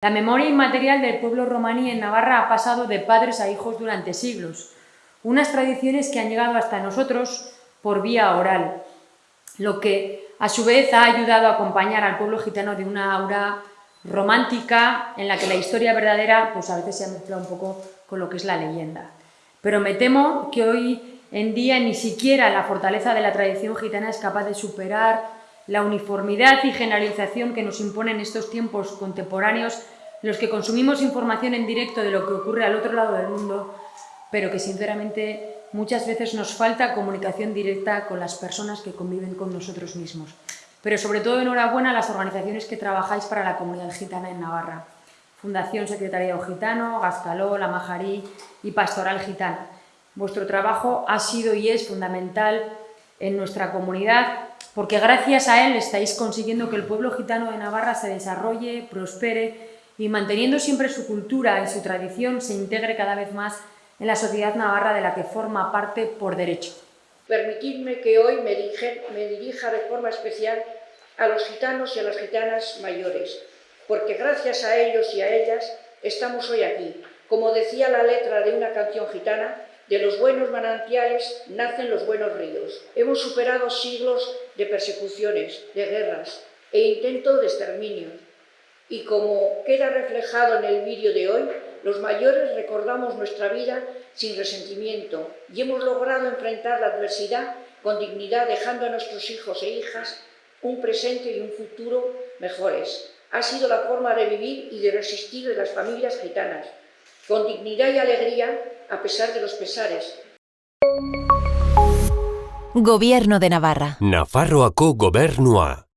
La memoria inmaterial del pueblo romaní en Navarra ha pasado de padres a hijos durante siglos, unas tradiciones que han llegado hasta nosotros por vía oral, lo que a su vez ha ayudado a acompañar al pueblo gitano de una aura romántica en la que la historia verdadera pues a veces se ha mezclado un poco con lo que es la leyenda. Pero me temo que hoy en día ni siquiera la fortaleza de la tradición gitana es capaz de superar la uniformidad y generalización que nos imponen estos tiempos contemporáneos los que consumimos información en directo de lo que ocurre al otro lado del mundo, pero que sinceramente muchas veces nos falta comunicación directa con las personas que conviven con nosotros mismos. Pero sobre todo enhorabuena a las organizaciones que trabajáis para la comunidad gitana en Navarra. Fundación Secretariado Gitano, Gascaló, La Majarí y Pastoral Gitana. Vuestro trabajo ha sido y es fundamental en nuestra comunidad porque gracias a él estáis consiguiendo que el pueblo gitano de Navarra se desarrolle, prospere y manteniendo siempre su cultura y su tradición se integre cada vez más en la sociedad navarra de la que forma parte por derecho. Permitidme que hoy me, me dirija de forma especial a los gitanos y a las gitanas mayores, porque gracias a ellos y a ellas estamos hoy aquí. Como decía la letra de una canción gitana, de los buenos manantiales nacen los buenos ríos. Hemos superado siglos de persecuciones, de guerras e intentos de exterminio. Y como queda reflejado en el vídeo de hoy, los mayores recordamos nuestra vida sin resentimiento y hemos logrado enfrentar la adversidad con dignidad, dejando a nuestros hijos e hijas un presente y un futuro mejores. Ha sido la forma de vivir y de resistir de las familias gitanas, con dignidad y alegría a pesar de los pesares. Gobierno de Navarra. Nafarroako gobernua.